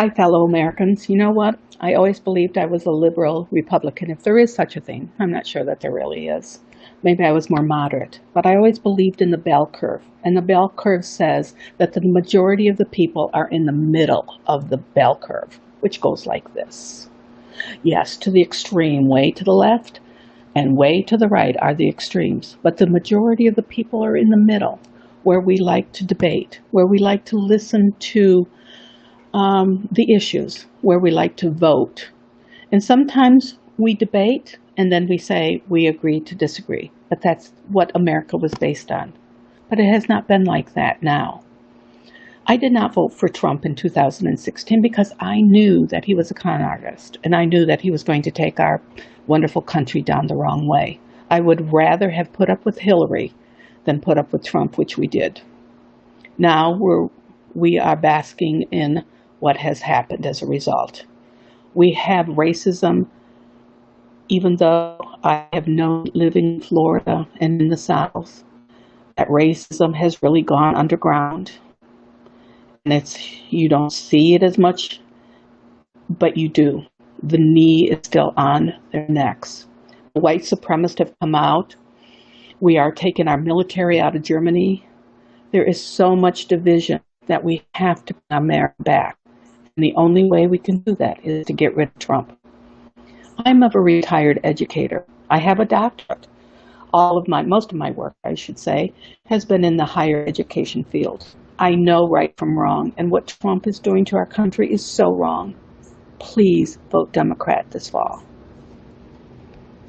Hi, fellow Americans. You know what? I always believed I was a liberal Republican, if there is such a thing. I'm not sure that there really is. Maybe I was more moderate, but I always believed in the bell curve. And the bell curve says that the majority of the people are in the middle of the bell curve, which goes like this. Yes, to the extreme, way to the left and way to the right are the extremes, but the majority of the people are in the middle, where we like to debate, where we like to listen to um, the issues where we like to vote. And sometimes we debate and then we say we agree to disagree. But that's what America was based on. But it has not been like that now. I did not vote for Trump in 2016 because I knew that he was a con artist and I knew that he was going to take our wonderful country down the wrong way. I would rather have put up with Hillary than put up with Trump, which we did. Now we're we are basking in what has happened as a result. We have racism, even though I have known living in Florida and in the South, that racism has really gone underground. And it's, you don't see it as much, but you do. The knee is still on their necks. White supremacists have come out. We are taking our military out of Germany. There is so much division that we have to put America back. And the only way we can do that is to get rid of Trump. I'm of a retired educator. I have a doctorate. All of my, most of my work, I should say, has been in the higher education field. I know right from wrong, and what Trump is doing to our country is so wrong. Please vote Democrat this fall.